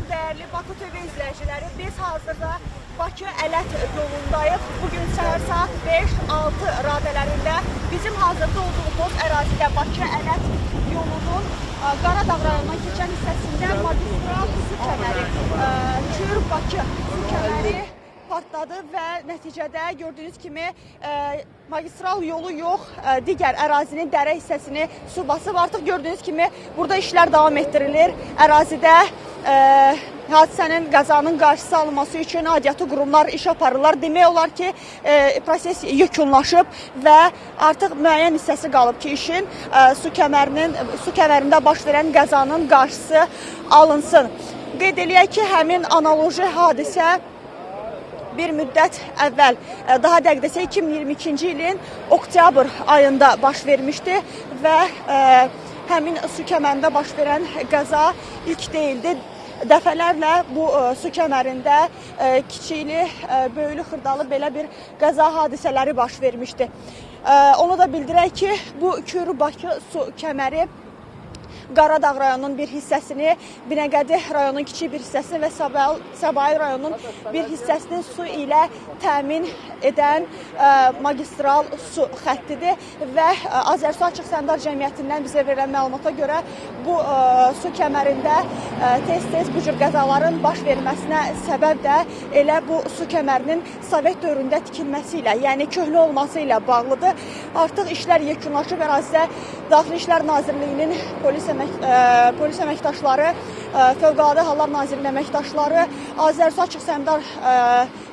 Olsun, dəyərli Baku TV izləyiciləri. Biz hazırda Bakı Ələt yolundayıq. Bugün səhər saat 5-6 radələrində bizim hazırda olduğumuz ərazidə Bakı Ələt yolunun ə, Qaradağ rayonundan keçən hissəsində magistral su kəməri, ə, Kür Bakı su kəməri partladı və nəticədə gördüyünüz kimi ə, magistral yolu yox, ə, digər ərazinin dərə hissəsini su basıb. Artıq gördüyünüz kimi burada işlər davam etdirilir. Ərazidə ə, hadisənin, qəzanın qarşısı alınması üçün aidiyyatı qurumlar iş aparırlar. Demək olar ki, ə, proses yekunlaşıb və artıq müəyyən hissəsi qalıb ki, işin ə, su kəmərinin su kəmərində baş verən qəzanın qarşısı alınsın. Qeyd eləyək ki, həmin analoji hadisə bir müddət əvvəl, ə, daha dəqiq desək 2022-ci ilin oktyabr ayında baş vermişdi və ə, həmin su kəmərində baş verən qəza ilk deyildi. Dəfələrlə bu ə, su kəmərində ə, kiçikli, ə, böyülü, xırdalı belə bir qəza hadisələri baş vermişdi. Onu da bildirək ki, bu Kür-Bakı su kəməri Qaradağ rayonunun bir hissəsini, Binəqədi rayonunun kiçik bir hissəsini və Səbail, rayonunun bir hissəsini su ilə təmin edən ə, magistral su xəttidir və ə, Azərsu Açıq Səhmdar Cəmiyyətindən bizə verilən məlumata görə bu ə, su kəmərində tez-tez bu cür qəzaların baş verməsinə səbəb də elə bu su kəmərinin Sovet dövründə tikilməsi ilə, yəni köhnə olması ilə bağlıdır. Artıq işlər yekunlaşıb ərazidə Daxili İşlər Nazirliyinin polis əmək ə, polis əməkdaşları, ə, Fövqəladə Hallar Nazirliyinin əməkdaşları, Azərsu Açıq Səhmdar ə,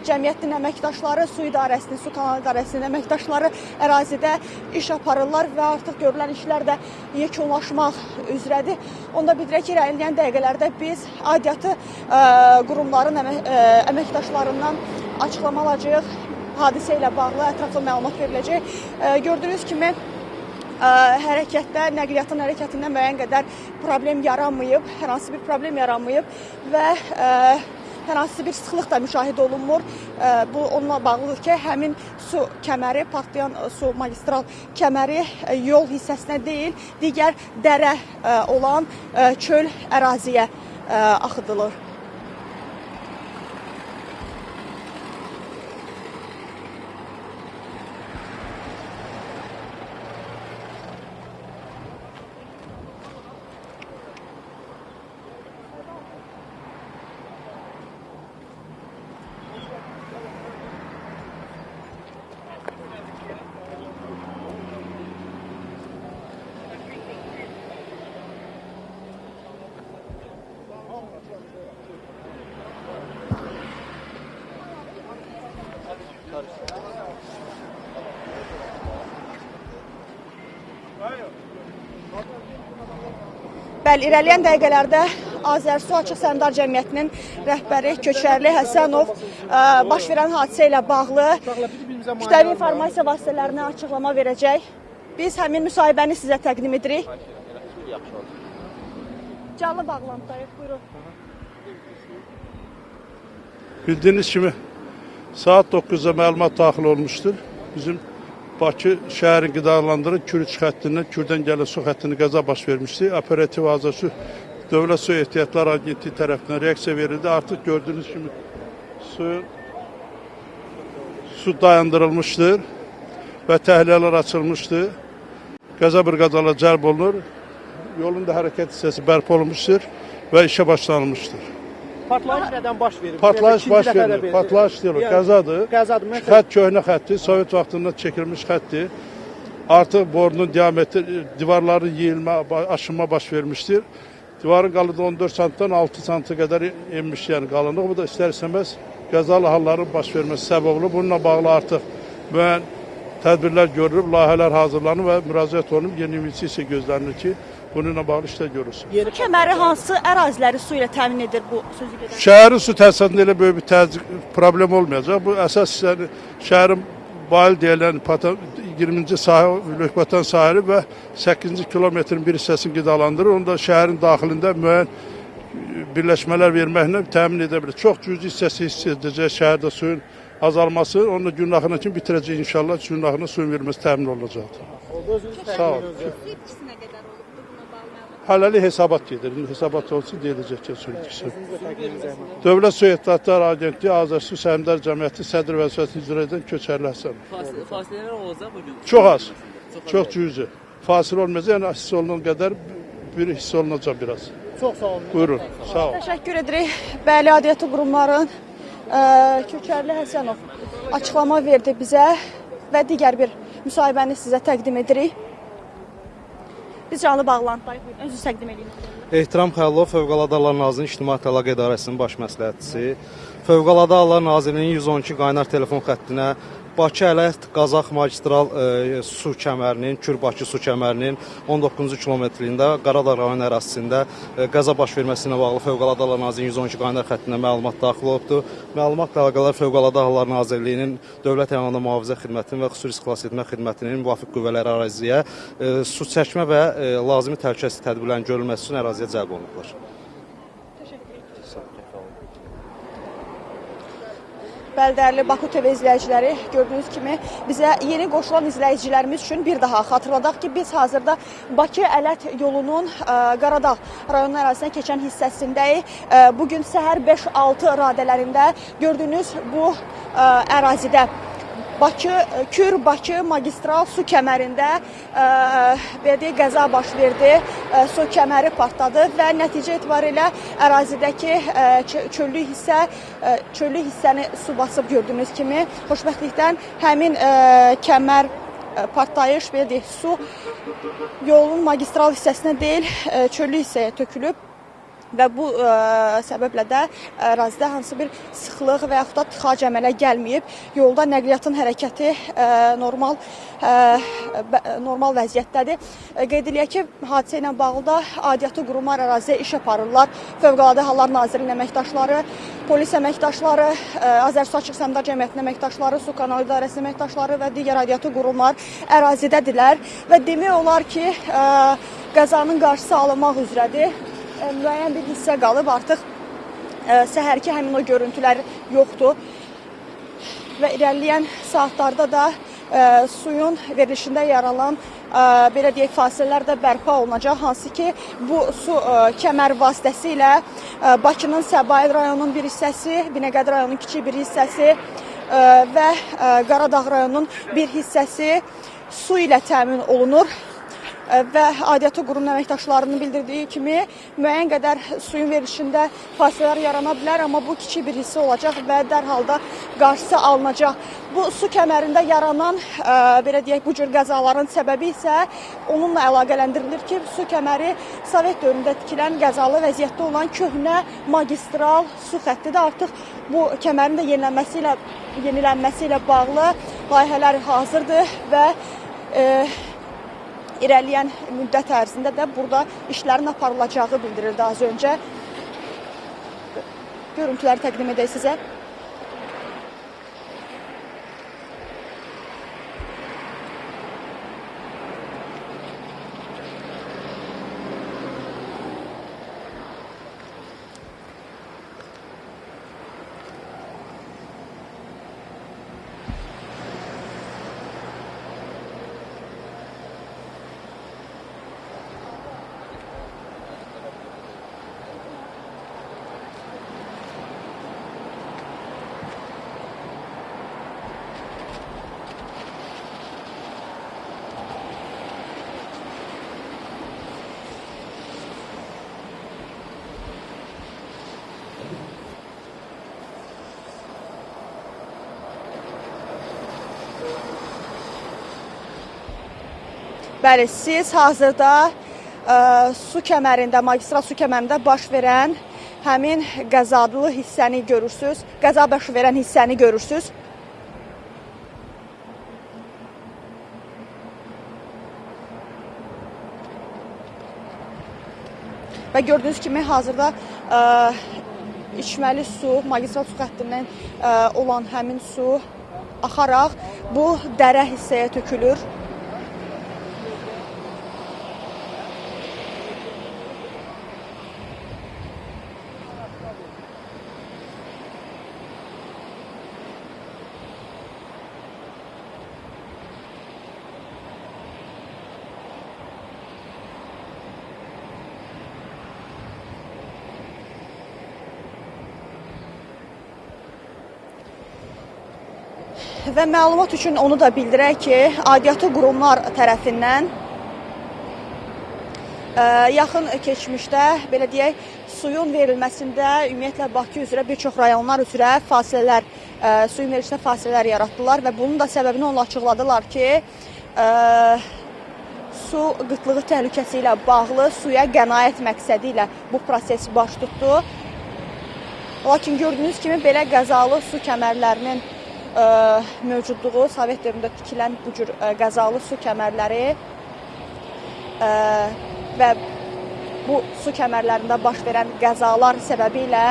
Cəmiyyətinin əməkdaşları, su idarəsinin, su kanal idarəsinin əməkdaşları ərazidə iş aparırlar və artıq görülən işlər də yekunlaşmaq üzrədir. Onda bildirək ki, irəliləyən dəqiqələrdə biz aidiyyatı ə, qurumların əmə, ə, əməkdaşlarından açıqlama alacağıq. Hadisə ilə bağlı ətraflı məlumat veriləcək. Gördüyünüz kimi ə, hərəkətdə, nəqliyyatın hərəkətində müəyyən qədər problem yaranmayıb, hər hansı bir problem yaranmayıb və ə, hər hansı bir sıxlıq da müşahidə olunmur. Bu onunla bağlıdır ki, həmin su kəməri, partlayan su magistral kəməri yol hissəsinə deyil, digər dərə olan çöl əraziyə axıdılır. Bəli, irəliyən dəqiqələrdə Azərsu Açıq Səhmdar Cəmiyyətinin rəhbəri Köçərli Həsənov ə, baş verən hadisə ilə bağlı kütləvi informasiya vasitələrinə açıqlama verəcək. Biz həmin müsahibəni sizə təqdim edirik. Canlı bağlantıdayıq, buyurun. Bildiğiniz kimi saat 9'da məlumat daxil olmuşdur. Bizim Bakı şəhərin qidalandırı Kürüç xəttindən, Kürdən gələn su xəttini qəza baş vermişdi. Operativ Azəsu Dövlət Su Ehtiyatlar Agentliyi tərəfindən reaksiya verildi. Artıq gördüyünüz kimi suyun su dayandırılmışdır və təhliyələr açılmışdır. Qəza briqadalar cəlb olunur. Yolun da hərəkət hissəsi bərpa olunmuşdur və işə başlanılmışdır. Partlayış nədən baş verir? Partlayış baş verir. Partlayış deyil, Yəni, qəzadır. Qəzadır. Mən Xətt köhnə xətdir, Sovet vaxtında çəkilmiş xətdir. Artıq borunun diametri, divarların yeyilmə, aşınma baş vermişdir. Divarın qalınlığı 14 santdan 6 santə qədər enmiş, yəni qalınlığı. Bu da istər-istəməz qəzalı halların baş verməsi səbəb olur. Bununla bağlı artıq müəyyən tədbirlər görülüb, layihələr hazırlanıb və müraciət olunub. Yeni investisiya gözlənilir ki, bununla bağlı işlər görülsün. yeni Kəməri hansı əraziləri su ilə təmin edir bu sözü gedən? Şəhərin su təsisatında elə böyük bir təzyiq problem olmayacaq. Bu əsas hissəni şəhərin Bayıl deyilən pata- 20-ci sahə Lökbatan sahili və 8-ci kilometrin bir hissəsini qidalandırır. Onu da şəhərin daxilində müəyyən birləşmələr verməklə təmin edə bilir. Çox cüzi hissəsi hiss edəcək şəhərdə suyun azalması. Onu da gün axırına kimi bitirəcək inşallah. Gün axırına suyun verilməsi təmin olunacaqdır. Sağ ol. Hələlik hesabat gedir. İndi hesabat olsun deyiləcək zəhmət. Dövlət Su Ehtiyatlar Agentliyi Azərsu Səhmdar Cəmiyyəti sədr vəzifəsini icra edən Köçərli Həsənov. Fas- Fasilələr olacaq bugün. Çox az. Çox cüzi. Fasilə olmayacaq, yəni hiss olunan qədər bir hiss olunacaq biraz. Çox sağ olun. Buyurun, sağ ol. Təşəkkür edirik. Bəli, aidiyyatı qurumların ə, Köçərli Həsənov açıqlama verdi bizə və digər bir müsahibəni sizə təqdim edirik. Biz canlı bağlantıdayıq. Buyurun, Özünüzü təqdim edin. Ehtiram Xəlilov Fövqəladə Hallar Nazirliyinin İctimai Əlaqə İdarəsinin baş məsləhətçisi. Fövqəladə Hallar Nazirliyinin 112 qaynar telefon xəttinə Bakı Ələt Qazax magistral e, su kəmərinin, Kür-Bakı su kəmərinin 19-cu kilometrliyində Qaradağ rayon ərazisində e, qəza baş verməsi ilə bağlı Fövqəladə Hallar Nazirliyinin 112 qaynar xəttinə məlumat daxil olubdur. Məlumatla əlaqədar Fövqəladə Hallar Nazirliyinin Dövlət Heyvanat Mühafizə Xidmətinin və Xüsusi Xilas Etmə Xidmətinin müvafiq qüvvələri əraziyə e, su çəkmə və e, lazımi təhlükəsizlik tədbirlərinin görülməsi üçün əraziyə cəlb olunublar. Bəldərli Baku TV izləyiciləri gördüyünüz kimi bizə yeni qoşulan izləyicilərimiz üçün bir daha xatırladaq ki, biz hazırda Bakı Ələt yolunun ə, Qaradağ rayonu ərazisindən keçən hissəsindəyik. Ə, Bu gün səhər 5-6 radələrində gördüyünüz bu ə, ərazidə Bakı Kür-Bakı magistral su kəmərində ə, belə deyək qəza baş verdi. Ə, su kəməri partladı və nəticə etibarilə ərazidəki çöllük hissə çöllük hissəni su basıb gördüyünüz kimi xoşbəxtlikdən həmin kəmər partlayış belə deyək su yolun magistral hissəsinə deyil, çöllük hissəyə tökülüb və bu ə, səbəblə də ərazidə hansı bir sıxlıq və yaxud da tıxac əmələ gəlməyib. Yolda nəqliyyatın hərəkəti ə, normal ə, bə- normal vəziyyətdədir. Qeyd eləyək ki, hadisə ilə bağlı da aidiyyatı qurumlar əraziyə iş aparırlar. Fövqəladə Hallar Nazirliyinin əməkdaşları, polis əməkdaşları, Azərsu Açıq Səhmdar Cəmiyyətinin əməkdaşları, Su Kanal İdarəsinin əməkdaşları və digər aidiyyatı qurumlar ərazidədirlər və demək olar ki, ə, qəzanın qarşısı alınmaq üzrədir. Müəyyən bir hissə qalıb artıq ə, səhərki həmin o görüntülər yoxdur. Və irəliləyən saatlarda da ə, suyun verilişində yaranan ə, belə deyək fasilələr də bərpa olunacaq. Hansı ki bu su ə, kəmər vasitəsilə ə, Bakının Səbail rayonunun bir hissəsi, Binəqədi rayonunun kiçik bir hissəsi ə, və ə, Qaradağ rayonunun bir hissəsi su ilə təmin olunur və aidiyyatı qurum əməkdaşlarının bildirdiyi kimi müəyyən qədər suyun verilişində fasilələr yarana bilər, amma bu kiçik bir hissə olacaq və dərhal da qarşısı alınacaq. Bu su kəmərində yaranan ə, belə deyək bu cür qəzaların səbəbi isə onunla əlaqələndirilir ki, su kəməri Sovet dövründə tikilən qəzalı vəziyyətdə olan köhnə magistral su xəttidir. Artıq bu kəmərin də yenilənməsi ilə yenilənməsi ilə bağlı layihələr hazırdır və e, irəliləyən müddət ərzində də burada işlərin aparılacağı bildirildi az öncə. Görüntüləri təqdim edək sizə. Bəli, siz hazırda ə, su kəmərində, magistral su kəmərində baş verən həmin qəzalı hissəni görürsüz. Qəza baş verən hissəni görürsüz. Və gördüyünüz kimi hazırda ə, içməli su, magistral su xəttindən ə, olan həmin su axaraq bu dərə hissəyə tökülür. Və məlumat üçün onu da bildirək ki, aidiyyatı qurumlar tərəfindən ə, yaxın keçmişdə belə deyək, suyun verilməsində ümumiyyətlə Bakı üzrə bir çox rayonlar üzrə fasilələr, ə, suyun verilişində fasilələr yaratdılar və bunun da səbəbini onlar açıqladılar ki, ə, su qıtlığı təhlükəsi ilə bağlı suya qənaət məqsədi ilə bu proses baş tutdu. Lakin gördüyünüz kimi belə qəzalı su kəmərlərinin mövcudluğu Sovet dövründə tikilən bu cür qəzalı su kəmərləri və bu su kəmərlərində baş verən qəzalar səbəbilə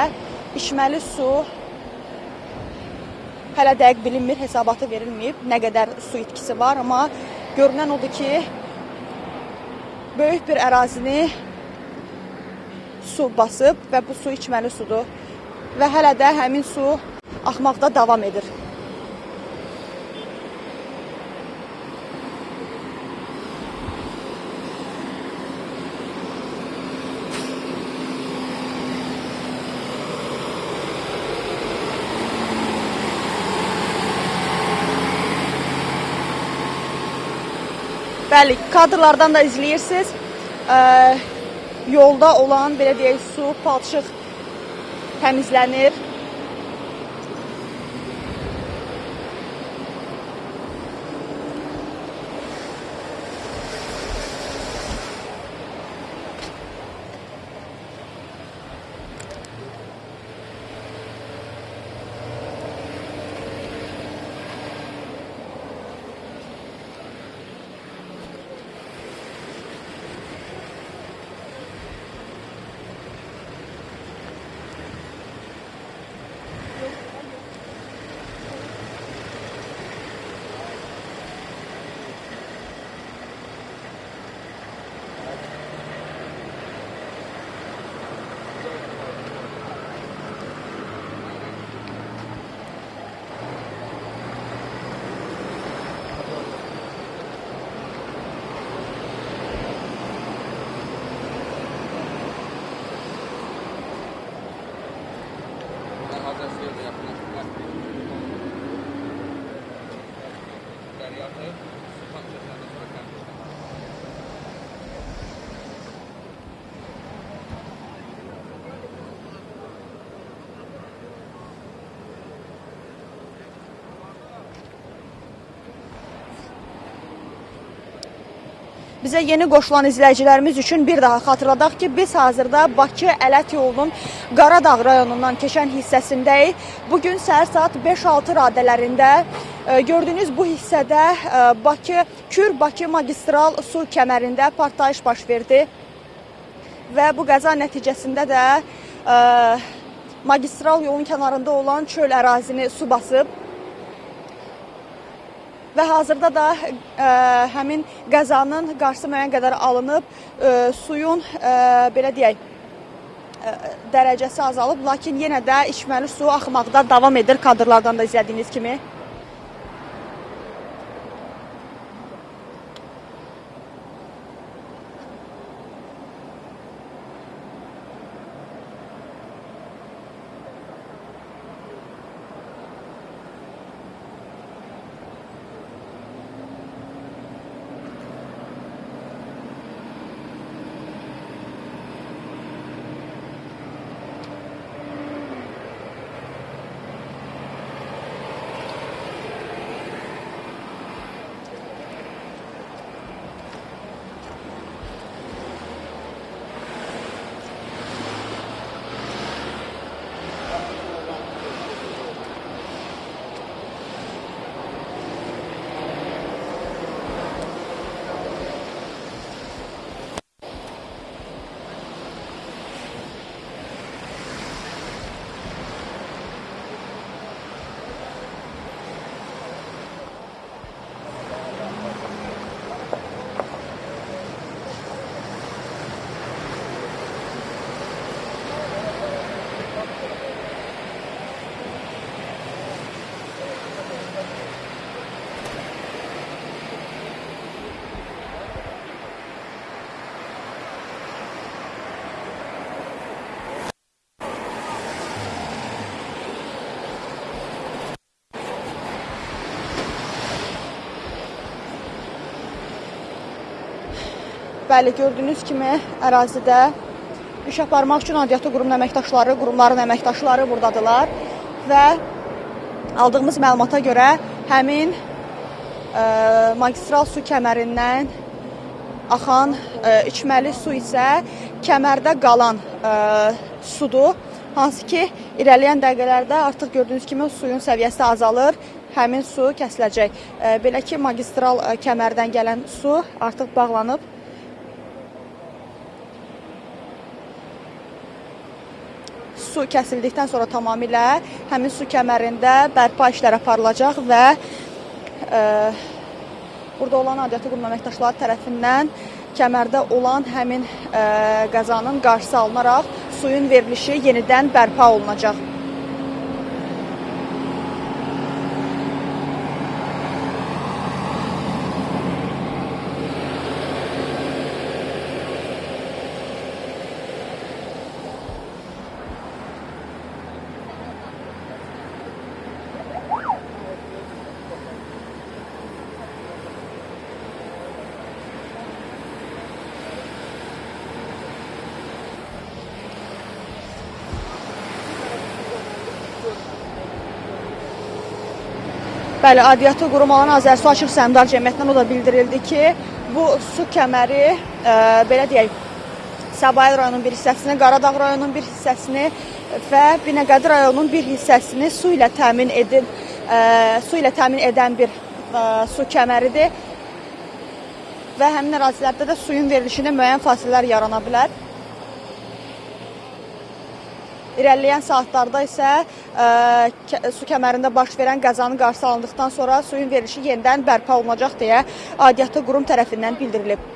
içməli su hələ dəqiq bilinmir, hesabatı verilməyib, nə qədər su itkisi var, amma görünən odur ki, böyük bir ərazini su basıb və bu su içməli sudur və hələ də həmin su axmaqda davam edir. Bəli, kadrlardan da izləyirsiniz. Yolda olan belə deyək su, palçıq təmizlənir. Bizə yeni qoşulan izləyicilərimiz üçün bir daha xatırladaq ki, biz hazırda Bakı-Ələt yolunun Qaradağ rayonundan keçən hissəsindəyik. Bu gün səhər saat 5-6 radələrində e, gördüyünüz bu hissədə e, Bakı Kür-Bakı magistral su kəmərində partlayış baş verdi. Və bu qəza nəticəsində də e, magistral yolun kənarında olan çöl ərazini su basıb. Və hazırda da ə, həmin qəzanın qarşısı müəyyən qədər alınıb, ə, suyun ə, belə deyək ə, dərəcəsi azalıb, lakin yenə də içməli su axmaqda davam edir kadrlardan da izlədiyiniz kimi. Bəli, gördüyünüz kimi ərazidə iş aparmaq üçün aidiyyatı qurum əməkdaşları, qurumların əməkdaşları burdadılar və aldığımız məlumata görə həmin ə, magistral su kəmərindən axan ə, içməli su isə kəmərdə qalan ə, sudur. Hansı ki, irəliləyən dəqiqələrdə artıq gördüyünüz kimi suyun səviyyəsi azalır, həmin su kəsiləcək. Belə ki, magistral kəmərdən gələn su artıq bağlanıb. Su kəsildikdən sonra tamamilə həmin su kəmərində bərpa işləri aparılacaq və ə, burada olan aidiyyatı qurum əməkdaşları tərəfindən kəmərdə olan həmin ə, qəzanın qarşısı alınaraq suyun verilişi yenidən bərpa olunacaq. Bəli, aidiyyatı qurum olan Azərsu Açıq Səhmdar Cəmiyyətindən o da bildirildi ki, bu su kəməri ə, belə deyək, Səbail rayonunun bir hissəsini, Qaradağ rayonunun bir hissəsini və Binəqədi rayonunun bir hissəsini su ilə təmin edin, ə, su ilə təmin edən bir ə, su kəməridir. Və həmin ərazilərdə də suyun verilişində müəyyən fasilələr yarana bilər. İrəliləyən saatlarda isə ə, kə- su kəmərində baş verən qəzanın qarşısı alındıqdan sonra suyun verilişi yenidən bərpa olunacaq deyə aidiyyatı qurum tərəfindən bildirilib.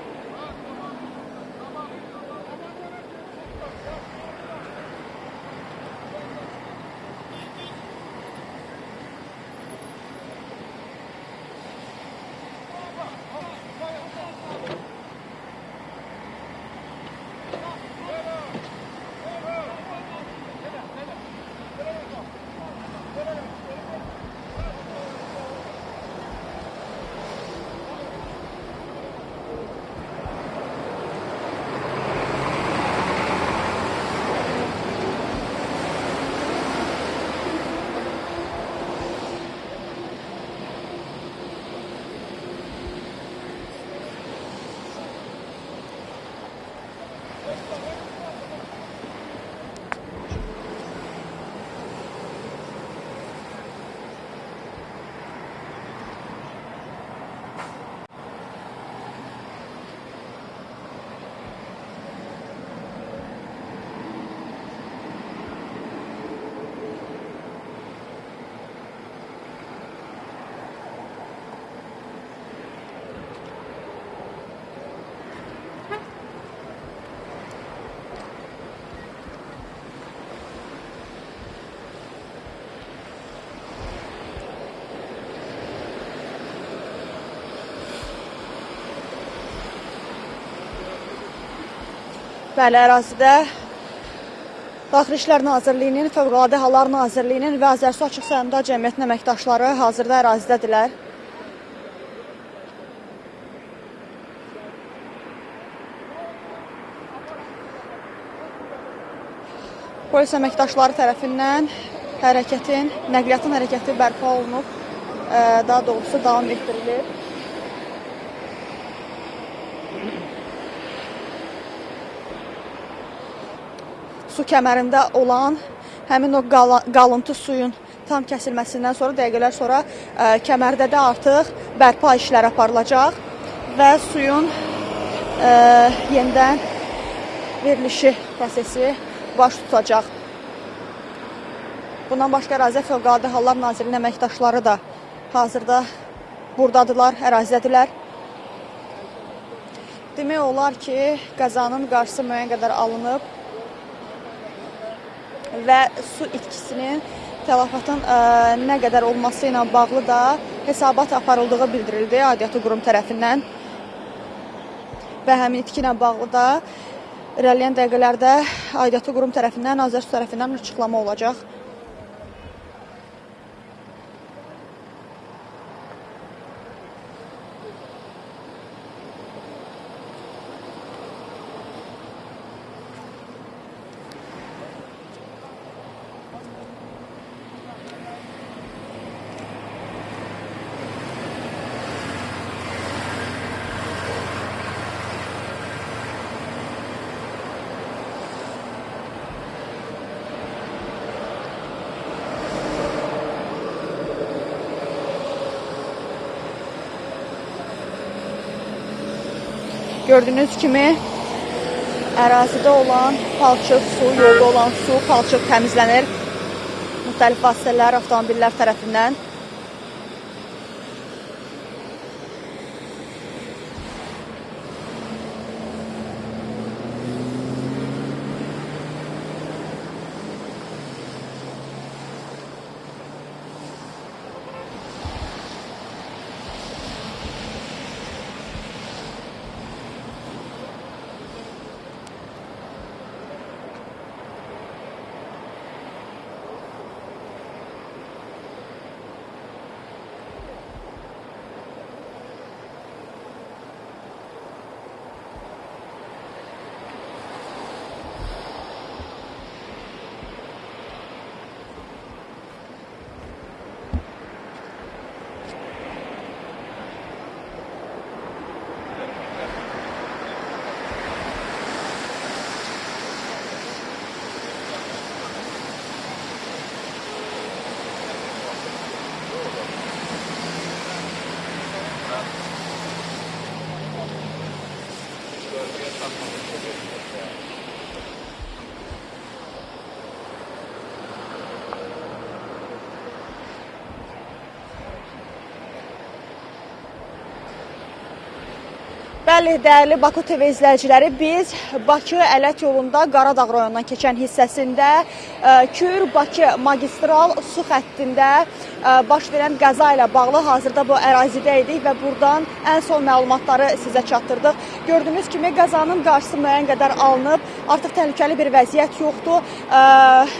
Bəli, ərazidə Daxili İşlər Nazirliyinin, Fövqəladə Hallar Nazirliyinin və Azərsu Açıq Səhmdar Cəmiyyətinin əməkdaşları hazırda ərazidədirlər. Polis əməkdaşları tərəfindən hərəkətin, nəqliyyatın hərəkəti bərpa olunub, ə, daha doğrusu davam etdirilir. Su kəmərində olan həmin o qalıntı suyun tam kəsilməsindən sonra dəqiqələr sonra ə, kəmərdə də artıq bərpa işləri aparılacaq və suyun ə, yenidən verilişi prosesi baş tutacaq. Bundan başqa ərazidə Fövqəladə Hallar Nazirliyinin əməkdaşları da hazırda burdadılar, ərazidədirlər. Demək olar ki, qəzanın qarşısı müəyyən qədər alınıb və su itkisinin tələfatın ə, nə qədər olması ilə bağlı da hesabat aparıldığı bildirildi aidiyyatı qurum tərəfindən. Və həmin itki ilə bağlı da irəliləyən dəqiqələrdə aidiyyatı qurum tərəfindən, Azərsu tərəfindən açıqlama olacaq. Gördüyünüz kimi ərazidə olan palçıq su, yolda olan su, palçıq təmizlənir. Müxtəlif vasitələr, avtomobillər tərəfindən. Bəli, dəyərli Baku TV izləyiciləri, biz Bakı Ələt yolunda Qaradağ rayonundan keçən hissəsində ə, Kür-Bakı magistral su xəttində ə, baş verən qəza ilə bağlı hazırda bu ərazidə idik və buradan ən son məlumatları sizə çatdırdıq. Gördüyünüz kimi qəzanın qarşısı müəyyən qədər alınıb, artıq təhlükəli bir vəziyyət yoxdur.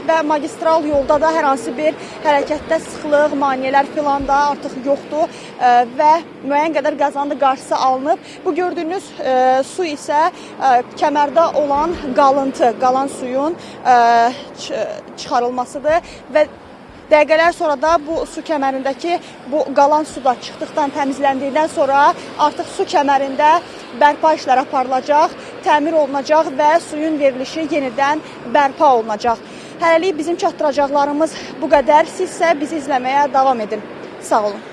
Və magistral yolda da hər hansı bir hərəkətdə sıxlıq, maneələr filan da artıq yoxdur. Və müəyyən qədər qəzanın da qarşısı alınıb. Bu gördüyünüz ə, su isə ə, kəmərdə olan qalıntı, qalan suyun ç- çıxarılmasıdır. Və Dəqiqələr sonra da bu su kəmərindəki bu qalan su da çıxdıqdan, təmizləndikdən sonra artıq su kəmərində bərpa işləri aparılacaq, təmir olunacaq və suyun verilişi yenidən bərpa olunacaq. Hələlik bizim çatdıracaqlarımız bu qədər. Sizsə bizi izləməyə davam edin. Sağ olun.